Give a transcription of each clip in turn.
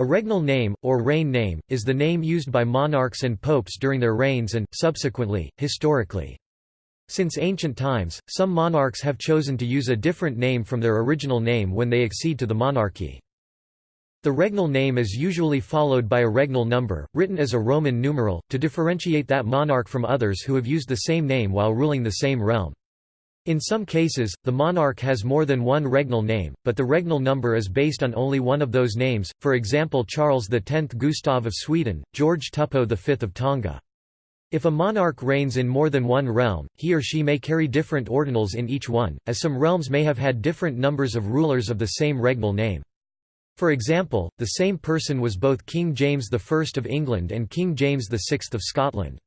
A regnal name, or reign name, is the name used by monarchs and popes during their reigns and, subsequently, historically. Since ancient times, some monarchs have chosen to use a different name from their original name when they accede to the monarchy. The regnal name is usually followed by a regnal number, written as a Roman numeral, to differentiate that monarch from others who have used the same name while ruling the same realm. In some cases, the monarch has more than one regnal name, but the regnal number is based on only one of those names, for example Charles X Gustav of Sweden, George Tupou V of Tonga. If a monarch reigns in more than one realm, he or she may carry different ordinals in each one, as some realms may have had different numbers of rulers of the same regnal name. For example, the same person was both King James I of England and King James VI of Scotland.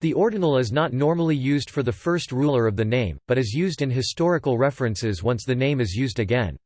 The ordinal is not normally used for the first ruler of the name, but is used in historical references once the name is used again.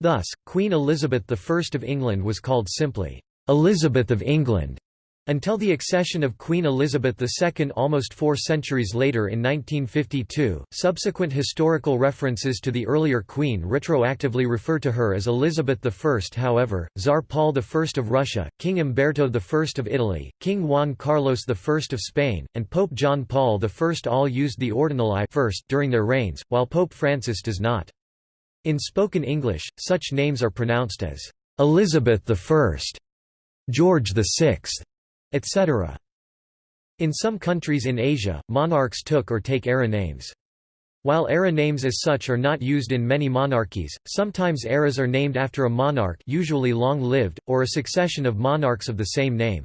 Thus, Queen Elizabeth I of England was called simply, "'Elizabeth of England' Until the accession of Queen Elizabeth II almost four centuries later in 1952, subsequent historical references to the earlier queen retroactively refer to her as Elizabeth I. However, Tsar Paul I of Russia, King Umberto I of Italy, King Juan Carlos I of Spain, and Pope John Paul I all used the ordinal I first during their reigns, while Pope Francis does not. In spoken English, such names are pronounced as Elizabeth I, George VI, etc. In some countries in Asia, monarchs took or take era names. While era names as such are not used in many monarchies, sometimes eras are named after a monarch usually long-lived, or a succession of monarchs of the same name.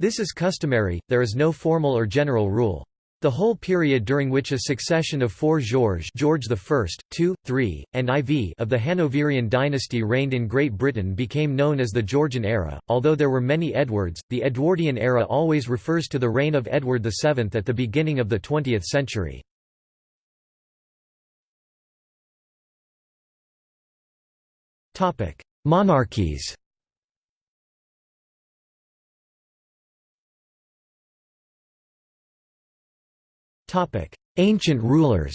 This is customary, there is no formal or general rule. The whole period during which a succession of four Georges George I, II, III, and IV of the Hanoverian dynasty reigned in Great Britain became known as the Georgian era. Although there were many Edwards, the Edwardian era always refers to the reign of Edward VII at the beginning of the 20th century. Monarchies Ancient rulers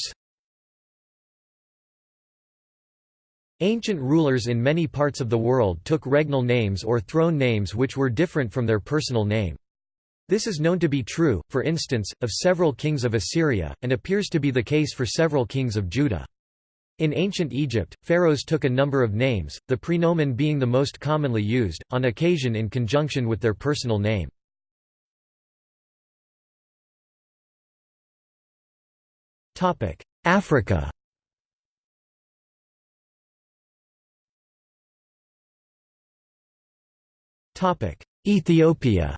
Ancient rulers in many parts of the world took regnal names or throne names which were different from their personal name. This is known to be true, for instance, of several kings of Assyria, and appears to be the case for several kings of Judah. In ancient Egypt, pharaohs took a number of names, the prenomen being the most commonly used, on occasion in conjunction with their personal name. Africa Ethiopia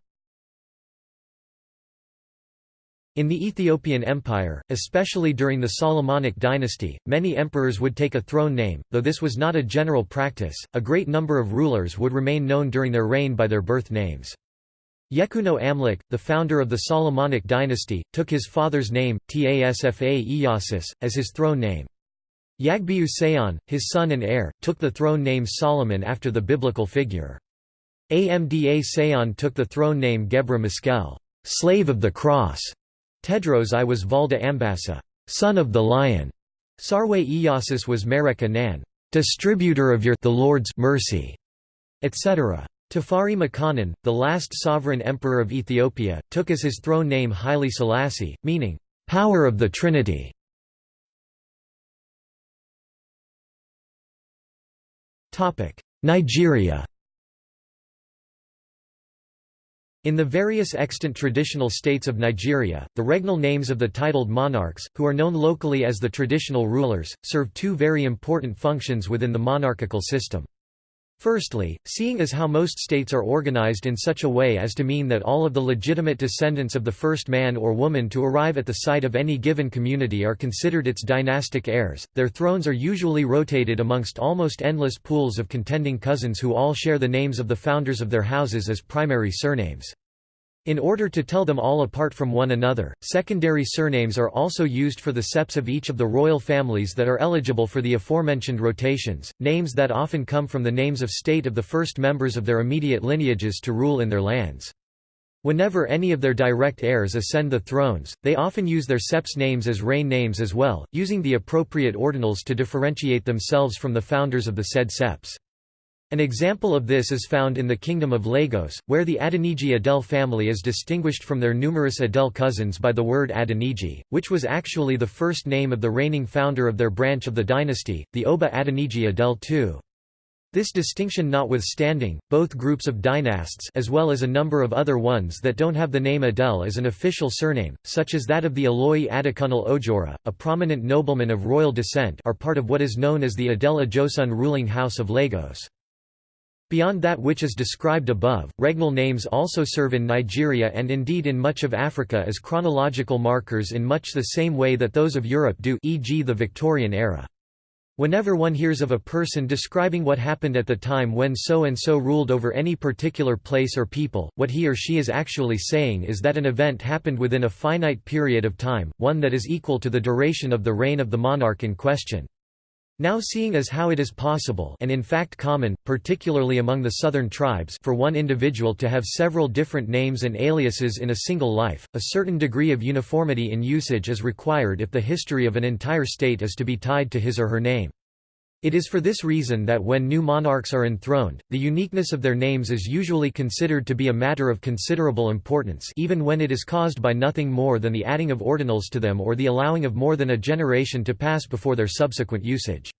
In the Ethiopian Empire, especially during the Solomonic dynasty, many emperors would take a throne name, though this was not a general practice, a great number of rulers would remain known during their reign by their birth names. Yekuno Amlik, the founder of the Solomonic dynasty, took his father's name, Tasfa Iyasus, as his throne name. Yagbiu Seyon, his son and heir, took the throne name Solomon after the biblical figure. Amda Seyon took the throne name Gebra Meskel, slave of the cross. Tedros I was Valda Ambassa, son of the lion. Sarwe Iyasus was Mereka distributor of your the Lord's mercy, etc. Tafari Makonnen, the last sovereign emperor of Ethiopia, took as his throne name Haile Selassie, meaning, "...power of the Trinity". Nigeria In the various extant traditional states of Nigeria, the regnal names of the titled monarchs, who are known locally as the traditional rulers, serve two very important functions within the monarchical system. Firstly, seeing as how most states are organized in such a way as to mean that all of the legitimate descendants of the first man or woman to arrive at the site of any given community are considered its dynastic heirs, their thrones are usually rotated amongst almost endless pools of contending cousins who all share the names of the founders of their houses as primary surnames. In order to tell them all apart from one another, secondary surnames are also used for the septs of each of the royal families that are eligible for the aforementioned rotations, names that often come from the names of state of the first members of their immediate lineages to rule in their lands. Whenever any of their direct heirs ascend the thrones, they often use their septs names as reign names as well, using the appropriate ordinals to differentiate themselves from the founders of the said septs. An example of this is found in the Kingdom of Lagos, where the Adeniji Adele family is distinguished from their numerous Adele cousins by the word Adeniji, which was actually the first name of the reigning founder of their branch of the dynasty, the Oba Adeniji Adele II. This distinction notwithstanding, both groups of dynasts as well as a number of other ones that don't have the name Adele as an official surname, such as that of the Oloye Adekunle Ojora, a prominent nobleman of royal descent are part of what is known as the Adele Ajosun ruling house of Lagos. Beyond that which is described above, regnal names also serve in Nigeria and indeed in much of Africa as chronological markers in much the same way that those of Europe do e.g. the Victorian era. Whenever one hears of a person describing what happened at the time when so-and-so ruled over any particular place or people, what he or she is actually saying is that an event happened within a finite period of time, one that is equal to the duration of the reign of the monarch in question. Now seeing as how it is possible and in fact common, particularly among the southern tribes for one individual to have several different names and aliases in a single life, a certain degree of uniformity in usage is required if the history of an entire state is to be tied to his or her name. It is for this reason that when new monarchs are enthroned, the uniqueness of their names is usually considered to be a matter of considerable importance even when it is caused by nothing more than the adding of ordinals to them or the allowing of more than a generation to pass before their subsequent usage.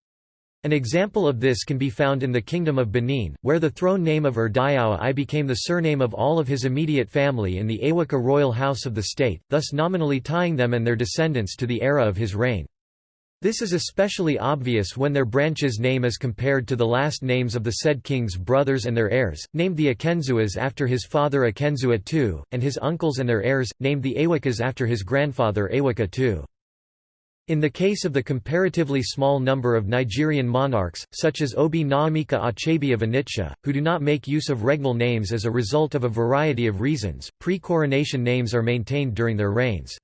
An example of this can be found in the Kingdom of Benin, where the throne name of Erediauwa I became the surname of all of his immediate family in the Eweka royal house of the state, thus nominally tying them and their descendants to the era of his reign. This is especially obvious when their branch's name is compared to the last names of the said king's brothers and their heirs, named the Akenzuas after his father Akenzua II, and his uncles and their heirs, named the Ewekas after his grandfather Eweka II. In the case of the comparatively small number of Nigerian monarchs, such as Obi Nnaemeka Achebe of Onitsha, who do not make use of regnal names as a result of a variety of reasons, pre-coronation names are maintained during their reigns.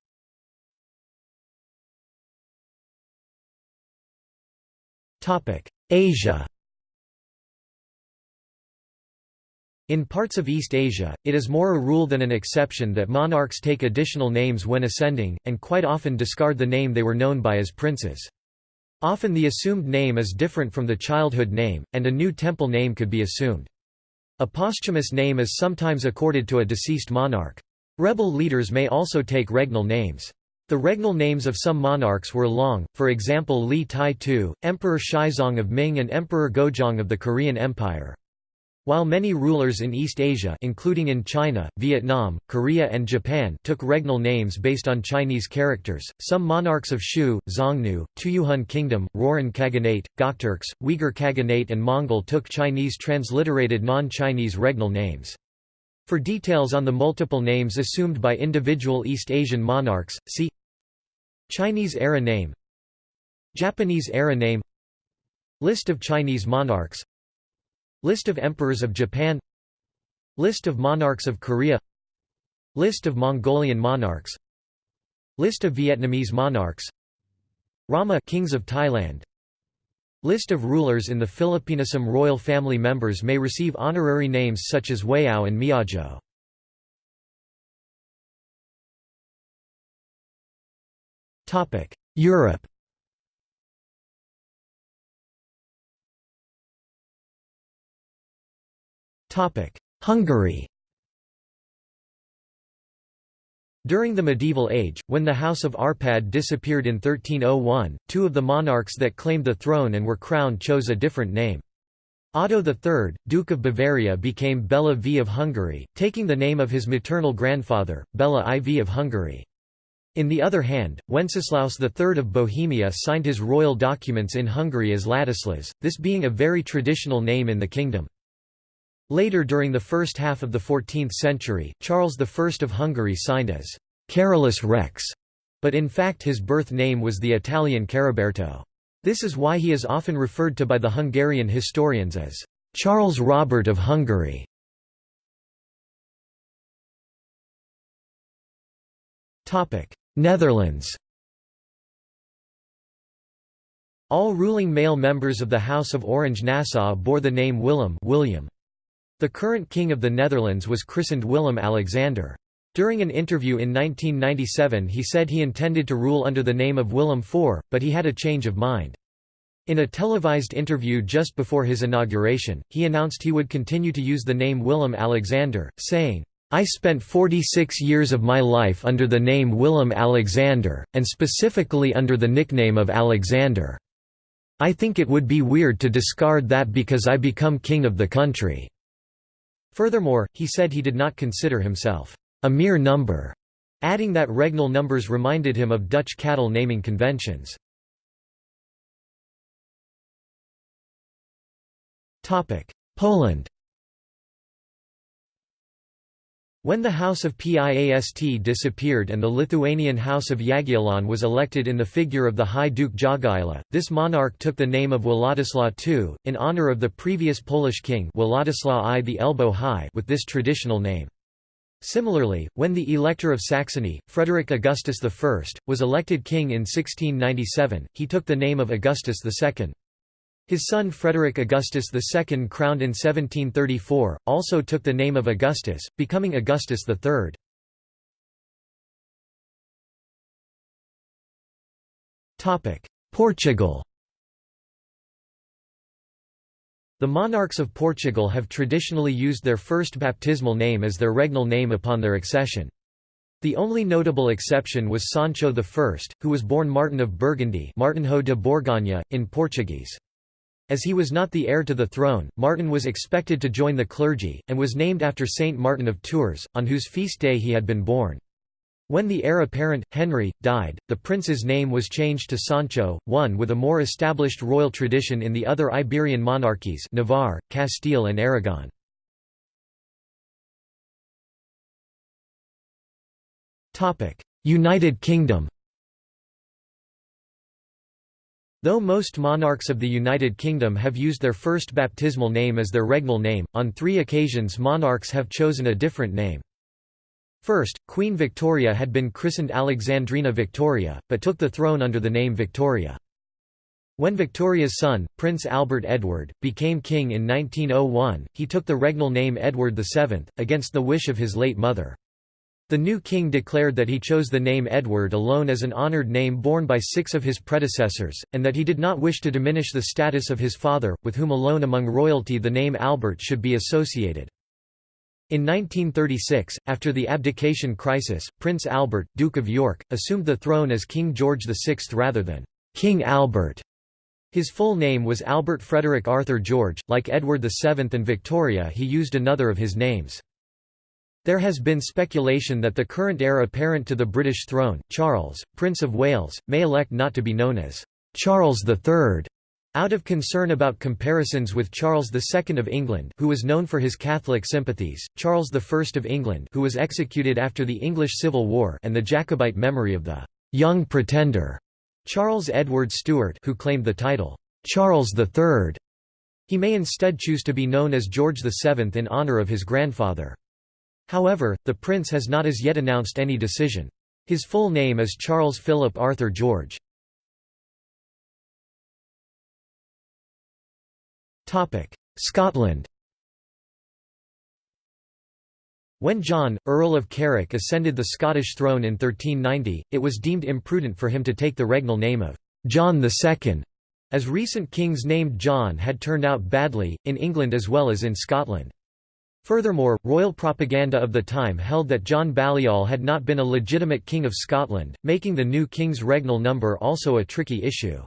Asia In parts of East Asia, it is more a rule than an exception that monarchs take additional names when ascending, and quite often discard the name they were known by as princes. Often the assumed name is different from the childhood name, and a new temple name could be assumed. A posthumous name is sometimes accorded to a deceased monarch. Rebel leaders may also take regnal names. The regnal names of some monarchs were long, for example Li Tai Tu, Emperor Shizong of Ming and Emperor Gojong of the Korean Empire. While many rulers in East Asia including in China, Vietnam, Korea and Japan took regnal names based on Chinese characters, some monarchs of Shu, Xiongnu, Tuyuhun Kingdom, Rouran Khaganate, Gokturks, Uyghur Khaganate and Mongol took Chinese transliterated non-Chinese regnal names. For details on the multiple names assumed by individual East Asian monarchs, see Chinese era name Japanese era name List of Chinese monarchs List of emperors of Japan List of monarchs of Korea List of Mongolian monarchs List of Vietnamese monarchs Rama kings of Thailand List of rulers in the Filipino Some royal family members may receive honorary names such as Wayao and Miajo. Europe Hungary During the medieval age, when the House of Arpad disappeared in 1301, two of the monarchs that claimed the throne and were crowned chose a different name. Otto III, Duke of Bavaria became Bela V of Hungary, taking the name of his maternal grandfather, Bela IV of Hungary. In the other hand, Wenceslaus III of Bohemia signed his royal documents in Hungary as Ladislas, this being a very traditional name in the kingdom. Later during the first half of the 14th century, Charles I of Hungary signed as Carolus Rex, but in fact his birth name was the Italian Caroberto. This is why he is often referred to by the Hungarian historians as Charles Robert of Hungary. Netherlands All ruling male members of the House of Orange-Nassau bore the name Willem William. The current king of the Netherlands was christened Willem-Alexander. During an interview in 1997 he said he intended to rule under the name of Willem IV, but he had a change of mind. In a televised interview just before his inauguration, he announced he would continue to use the name Willem Alexander, saying, I spent 46 years of my life under the name Willem Alexander, and specifically under the nickname of Alexander. I think it would be weird to discard that because I become king of the country." Furthermore, he said he did not consider himself, "...a mere number", adding that regnal numbers reminded him of Dutch cattle naming conventions. Poland When the House of Piast disappeared and the Lithuanian House of Jagiellon was elected in the figure of the High Duke Jogaila, this monarch took the name of Władysław II, in honor of the previous Polish king Władysław I the Elbow High with this traditional name. Similarly, when the Elector of Saxony, Frederick Augustus I, was elected king in 1697, he took the name of Augustus II. His son Frederick Augustus II crowned in 1734, also took the name of Augustus, becoming Augustus III. Portugal The monarchs of Portugal have traditionally used their first baptismal name as their regnal name upon their accession. The only notable exception was Sancho I, who was born Martin of Burgundy Martinho de Borgonha, in Portuguese. As he was not the heir to the throne, Martin was expected to join the clergy, and was named after Saint Martin of Tours, on whose feast day he had been born. When the heir apparent, Henry, died, the prince's name was changed to Sancho, one with a more established royal tradition in the other Iberian monarchies Navarre, Castile and Aragon. United Kingdom Though most monarchs of the United Kingdom have used their first baptismal name as their regnal name, on three occasions monarchs have chosen a different name. First, Queen Victoria had been christened Alexandrina Victoria, but took the throne under the name Victoria. When Victoria's son, Prince Albert Edward, became king in 1901, he took the regnal name Edward VII, against the wish of his late mother. The new king declared that he chose the name Edward alone as an honoured name borne by six of his predecessors, and that he did not wish to diminish the status of his father, with whom alone among royalty the name Albert should be associated. In 1936, after the abdication crisis, Prince Albert, Duke of York, assumed the throne as King George VI rather than King Albert. His full name was Albert Frederick Arthur George. Like Edward VII and Victoria, he used another of his names. There has been speculation that the current heir apparent to the British throne, Charles, Prince of Wales, may elect not to be known as Charles III, out of concern about comparisons with Charles II of England who was known for his Catholic sympathies, Charles I of England who was executed after the English Civil War and the Jacobite memory of the «young pretender» Charles Edward Stuart who claimed the title «Charles III». He may instead choose to be known as George VII in honour of his grandfather. However, the prince has not as yet announced any decision. His full name is Charles Philip Arthur George. Scotland When John, Earl of Carrick ascended the Scottish throne in 1390, it was deemed imprudent for him to take the regnal name of John II, as recent kings named John had turned out badly, in England as well as in Scotland. Furthermore, royal propaganda of the time held that John Balliol had not been a legitimate king of Scotland, making the new king's regnal number also a tricky issue.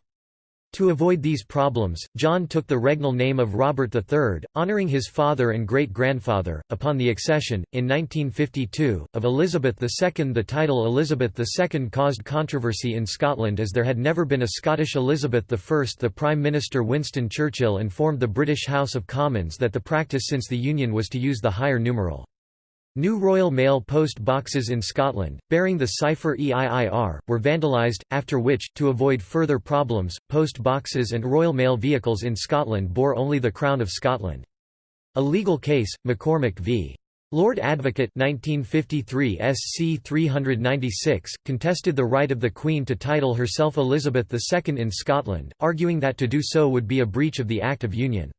To avoid these problems, John took the regnal name of Robert III, honouring his father and great-grandfather. Upon the accession, in 1952, of Elizabeth II the title Elizabeth II caused controversy in Scotland as there had never been a Scottish Elizabeth I. The Prime Minister Winston Churchill informed the British House of Commons that the practice since the Union was to use the higher numeral. New Royal Mail post boxes in Scotland, bearing the cipher EIIR, were vandalised, after which, to avoid further problems, post boxes and Royal Mail vehicles in Scotland bore only the Crown of Scotland. A legal case, McCormick v. Lord Advocate 1953 SC 396, contested the right of the Queen to title herself Elizabeth II in Scotland, arguing that to do so would be a breach of the Act of Union.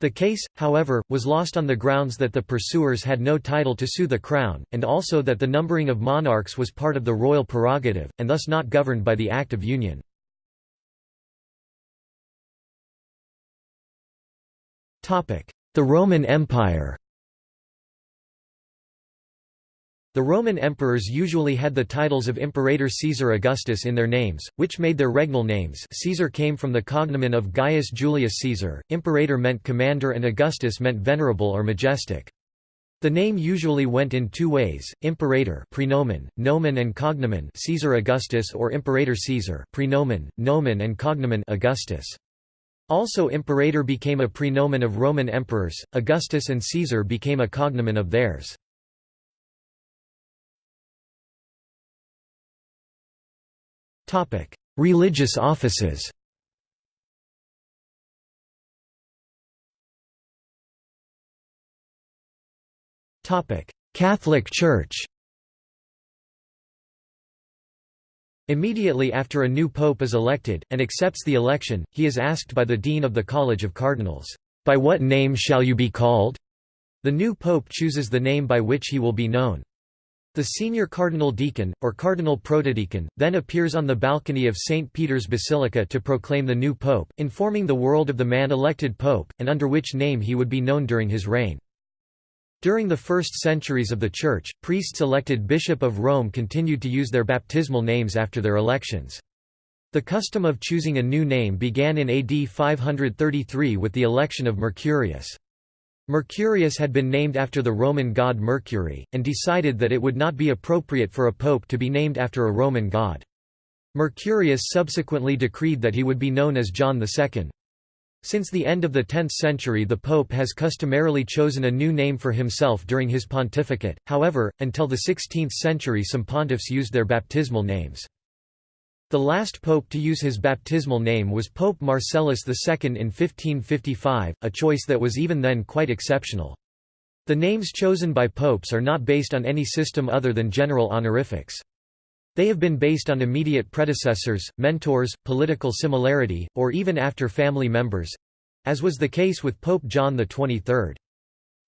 The case, however, was lost on the grounds that the pursuers had no title to sue the crown, and also that the numbering of monarchs was part of the royal prerogative, and thus not governed by the Act of Union. The Roman Empire The Roman emperors usually had the titles of Imperator Caesar Augustus in their names, which made their regnal names Caesar came from the cognomen of Gaius Julius Caesar, Imperator meant commander and Augustus meant venerable or majestic. The name usually went in two ways, imperator prenomen, nomen and cognomen Caesar Augustus or imperator Caesar prenomen, nomen and cognomen Augustus. Also imperator became a prenomen of Roman emperors, Augustus and Caesar became a cognomen of theirs. Religious offices Topic: Catholic Church Immediately after a new pope is elected, and accepts the election, he is asked by the dean of the College of Cardinals, "'By what name shall you be called?' The new pope chooses the name by which he will be known. The senior cardinal deacon, or cardinal protodeacon, then appears on the balcony of St. Peter's Basilica to proclaim the new pope, informing the world of the man elected pope, and under which name he would be known during his reign. During the first centuries of the Church, priests elected Bishop of Rome continued to use their baptismal names after their elections. The custom of choosing a new name began in AD 533 with the election of Mercurius. Mercurius had been named after the Roman god Mercury, and decided that it would not be appropriate for a pope to be named after a Roman god. Mercurius subsequently decreed that he would be known as John II. Since the end of the 10th century the pope has customarily chosen a new name for himself during his pontificate, however, until the 16th century some pontiffs used their baptismal names. The last pope to use his baptismal name was Pope Marcellus II in 1555, a choice that was even then quite exceptional. The names chosen by popes are not based on any system other than general honorifics. They have been based on immediate predecessors, mentors, political similarity, or even after family members—as was the case with Pope John XXIII.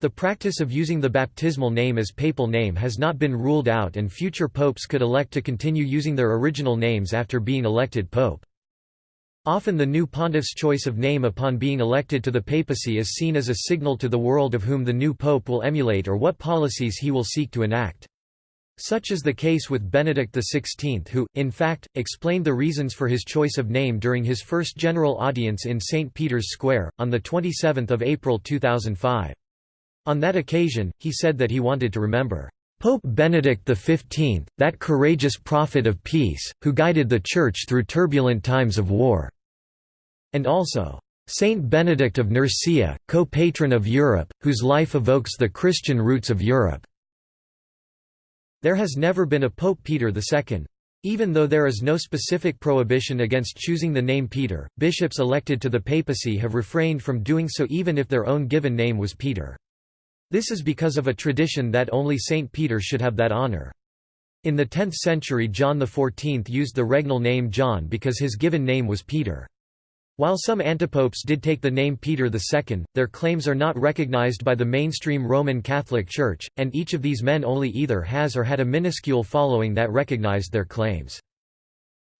The practice of using the baptismal name as papal name has not been ruled out and future popes could elect to continue using their original names after being elected pope. Often the new pontiff's choice of name upon being elected to the papacy is seen as a signal to the world of whom the new pope will emulate or what policies he will seek to enact. Such is the case with Benedict XVI who, in fact, explained the reasons for his choice of name during his first general audience in St. Peter's Square, on 27 April 2005. On that occasion, he said that he wanted to remember Pope Benedict XV, that courageous prophet of peace, who guided the Church through turbulent times of war", and also, "'Saint Benedict of Nursia, co-patron of Europe, whose life evokes the Christian roots of Europe". There has never been a Pope Peter II. Even though there is no specific prohibition against choosing the name Peter, bishops elected to the papacy have refrained from doing so even if their own given name was Peter. This is because of a tradition that only Saint Peter should have that honor. In the 10th century John XIV used the regnal name John because his given name was Peter. While some antipopes did take the name Peter II, their claims are not recognized by the mainstream Roman Catholic Church, and each of these men only either has or had a minuscule following that recognized their claims.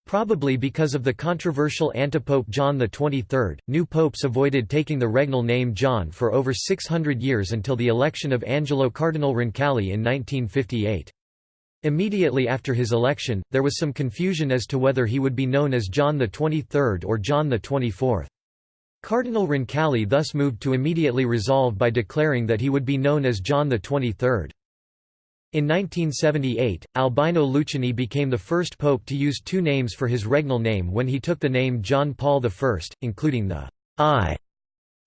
Probably because of the controversial antipope John XXIII, new popes avoided taking the regnal name John for over 600 years until the election of Angelo Cardinal Roncalli in 1958. Immediately after his election, there was some confusion as to whether he would be known as John XXIII or John XXIV. Cardinal Roncalli thus moved to immediately resolve by declaring that he would be known as John XXIII. In 1978, Albino Luciani became the first pope to use two names for his regnal name when he took the name John Paul I, including the I.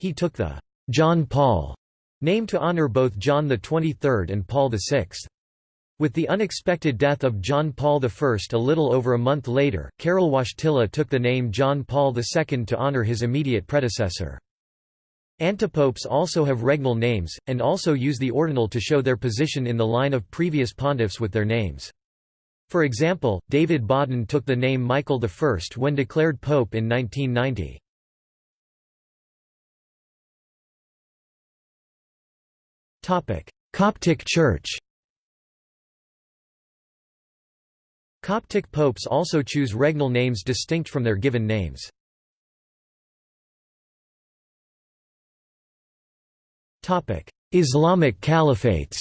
He took the John Paul name to honor both John XXIII and Paul VI. With the unexpected death of John Paul I a little over a month later, Karol Wojtyla took the name John Paul II to honor his immediate predecessor. Antipopes also have regnal names, and also use the ordinal to show their position in the line of previous pontiffs with their names. For example, David Bawden took the name Michael I when declared pope in 1990. Coptic Church Coptic popes also choose regnal names distinct from their given names. Islamic caliphates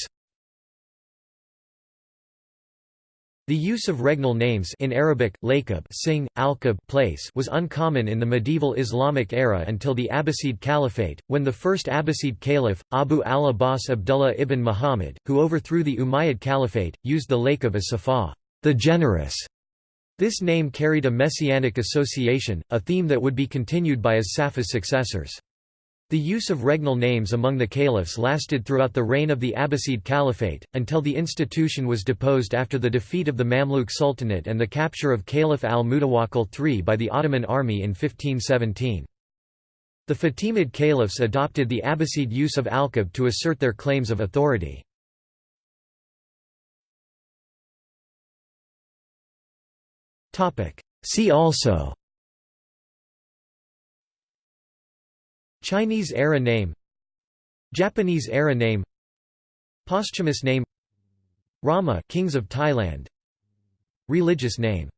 The use of regnal names in Arabic, Laqab Sing, Alqab place was uncommon in the medieval Islamic era until the Abbasid Caliphate, when the first Abbasid caliph, Abu al-Abbas Abdullah ibn Muhammad, who overthrew the Umayyad Caliphate, used the Laqab as Saffah, the generous. This name carried a messianic association, a theme that would be continued by as Saffah's successors. The use of regnal names among the caliphs lasted throughout the reign of the Abbasid Caliphate, until the institution was deposed after the defeat of the Mamluk Sultanate and the capture of Caliph al-Mutawakkil III by the Ottoman army in 1517. The Fatimid caliphs adopted the Abbasid use of alqab to assert their claims of authority. See also Chinese era name Japanese era name Posthumous name Rama Kings of Thailand Religious name